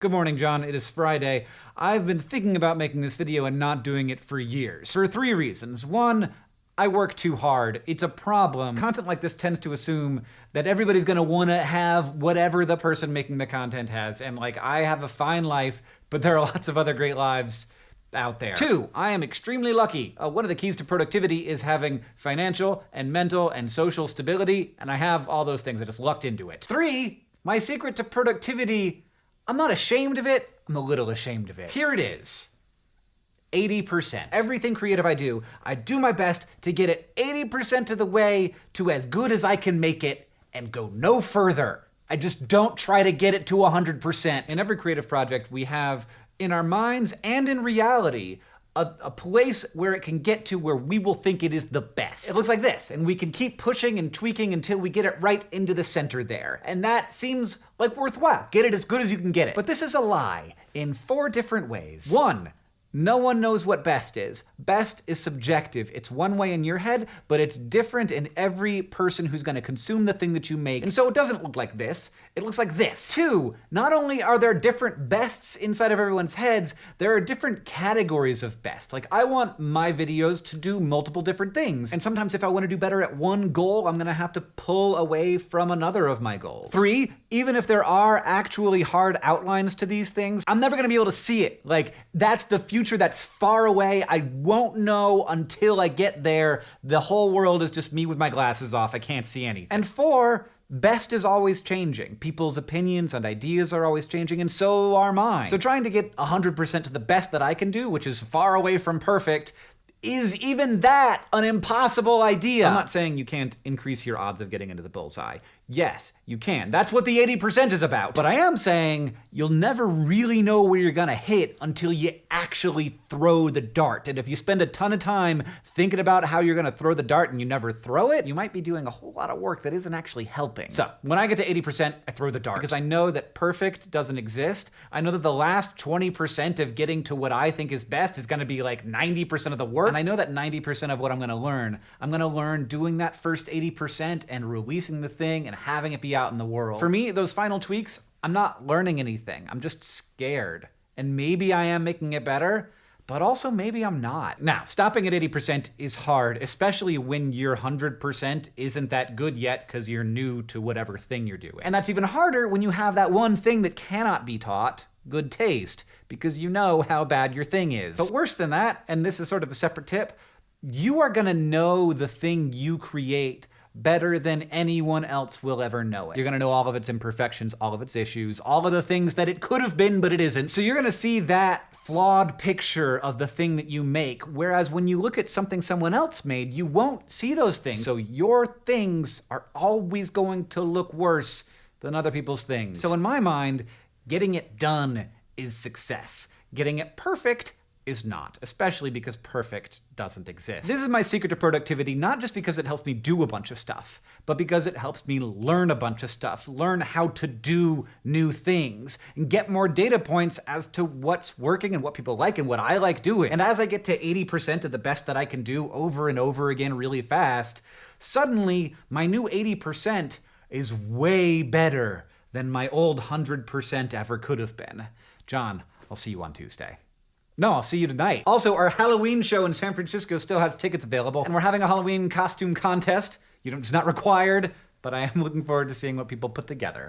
Good morning, John. It is Friday. I've been thinking about making this video and not doing it for years. For three reasons. One, I work too hard. It's a problem. Content like this tends to assume that everybody's gonna wanna have whatever the person making the content has. And like, I have a fine life, but there are lots of other great lives out there. Two, I am extremely lucky. Uh, one of the keys to productivity is having financial and mental and social stability, and I have all those things. I just lucked into it. Three, my secret to productivity I'm not ashamed of it, I'm a little ashamed of it. Here it is. 80%. Everything creative I do, I do my best to get it 80% of the way to as good as I can make it and go no further. I just don't try to get it to 100%. In every creative project, we have, in our minds and in reality, a, a, place where it can get to where we will think it is the best. It looks like this, and we can keep pushing and tweaking until we get it right into the center there. And that seems like worthwhile. Get it as good as you can get it. But this is a lie in four different ways. One, no one knows what best is. Best is subjective. It's one way in your head, but it's different in every person who's going to consume the thing that you make. And so it doesn't look like this. It looks like this. Two, not only are there different bests inside of everyone's heads, there are different categories of best. Like, I want my videos to do multiple different things. And sometimes if I want to do better at one goal, I'm going to have to pull away from another of my goals. Three, even if there are actually hard outlines to these things, I'm never to be able to see it. Like, that's the future that's far away. I won't know until I get there. The whole world is just me with my glasses off. I can't see anything. And four, best is always changing. People's opinions and ideas are always changing, and so are mine. So trying to get 100% to the best that I can do, which is far away from perfect, is even that an impossible idea? I'm not saying you can't increase your odds of getting into the bullseye. Yes, you can. That's what the 80% is about. But I am saying you'll never really know where you're gonna hit until you actually throw the dart. And if you spend a ton of time thinking about how you're gonna throw the dart and you never throw it, you might be doing a whole lot of work that isn't actually helping. So when I get to 80%, I throw the dart because I know that perfect doesn't exist. I know that the last 20% of getting to what I think is best is gonna be like 90% of the work. And I know that 90% of what I'm gonna learn, I'm gonna learn doing that first 80% and releasing the thing and having it be out in the world. For me, those final tweaks, I'm not learning anything. I'm just scared. And maybe I am making it better, but also maybe I'm not. Now, stopping at 80% is hard, especially when your 100% isn't that good yet because you're new to whatever thing you're doing. And that's even harder when you have that one thing that cannot be taught, good taste, because you know how bad your thing is. But worse than that, and this is sort of a separate tip, you are gonna know the thing you create better than anyone else will ever know it. You're gonna know all of its imperfections, all of its issues, all of the things that it could have been, but it isn't. So you're gonna see that flawed picture of the thing that you make, whereas when you look at something someone else made, you won't see those things. So your things are always going to look worse than other people's things. So in my mind, getting it done is success. Getting it perfect is not, especially because perfect doesn't exist. This is my secret to productivity, not just because it helps me do a bunch of stuff, but because it helps me learn a bunch of stuff, learn how to do new things, and get more data points as to what's working and what people like and what I like doing. And as I get to 80% of the best that I can do over and over again really fast, suddenly my new 80% is way better than my old 100% ever could have been. John, I'll see you on Tuesday. No, I'll see you tonight. Also, our Halloween show in San Francisco still has tickets available, and we're having a Halloween costume contest. You know, it's not required, but I am looking forward to seeing what people put together.